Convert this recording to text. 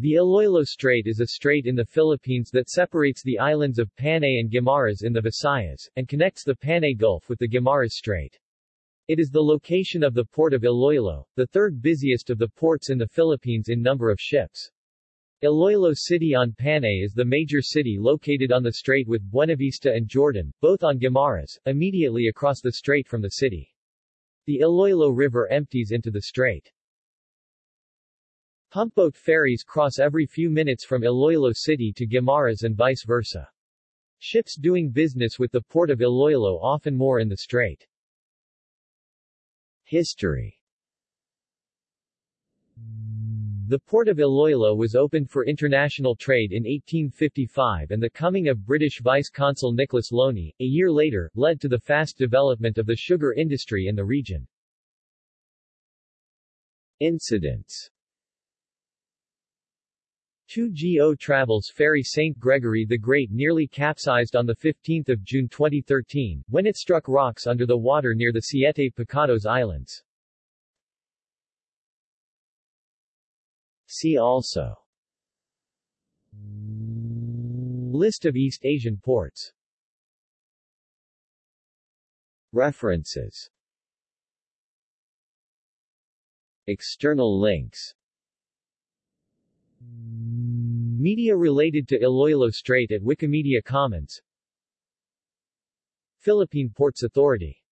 The Iloilo Strait is a strait in the Philippines that separates the islands of Panay and Guimaras in the Visayas, and connects the Panay Gulf with the Guimaras Strait. It is the location of the port of Iloilo, the third busiest of the ports in the Philippines in number of ships. Iloilo City on Panay is the major city located on the strait with Buenavista and Jordan, both on Guimaras, immediately across the strait from the city. The Iloilo River empties into the strait. Pumpboat ferries cross every few minutes from Iloilo City to Guimaras and vice versa. Ships doing business with the port of Iloilo often moor in the strait. History The port of Iloilo was opened for international trade in 1855 and the coming of British Vice-Consul Nicholas Loney, a year later, led to the fast development of the sugar industry in the region. Incidents 2GO Travels ferry St. Gregory the Great nearly capsized on 15 June 2013, when it struck rocks under the water near the Siete Pecados Islands. See also List of East Asian ports References External links Media related to Iloilo Strait at Wikimedia Commons. Philippine Ports Authority